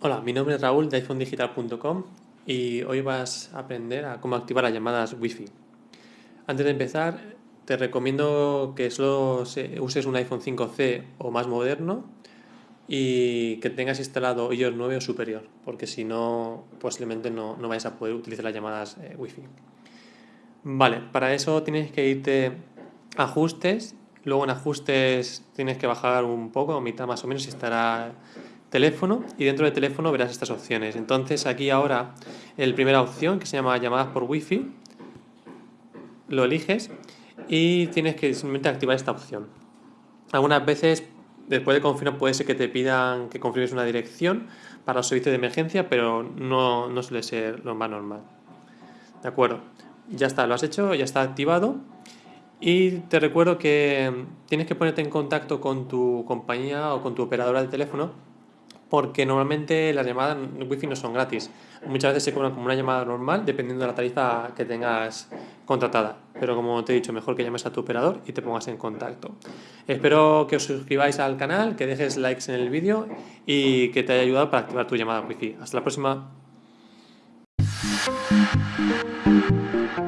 Hola, mi nombre es Raúl de iPhonedigital.com y hoy vas a aprender a cómo activar las llamadas Wi-Fi. Antes de empezar, te recomiendo que solo uses un iPhone 5C o más moderno y que tengas instalado iOS 9 o superior, porque si no, posiblemente no, no vayas a poder utilizar las llamadas eh, Wi-Fi. Vale, para eso tienes que irte a ajustes, luego en ajustes tienes que bajar un poco, a mitad más o menos, estará teléfono y dentro de teléfono verás estas opciones. Entonces aquí ahora el primera opción que se llama llamadas por wifi lo eliges y tienes que simplemente activar esta opción. Algunas veces después de confirmar puede ser que te pidan que confirmes una dirección para los servicios de emergencia, pero no, no suele ser lo más normal. De acuerdo, ya está, lo has hecho, ya está activado. Y te recuerdo que tienes que ponerte en contacto con tu compañía o con tu operadora de teléfono porque normalmente las llamadas wifi no son gratis. Muchas veces se cobran como una llamada normal dependiendo de la tarifa que tengas contratada. Pero como te he dicho, mejor que llames a tu operador y te pongas en contacto. Espero que os suscribáis al canal, que dejes likes en el vídeo y que te haya ayudado para activar tu llamada wifi. Hasta la próxima. Thank you.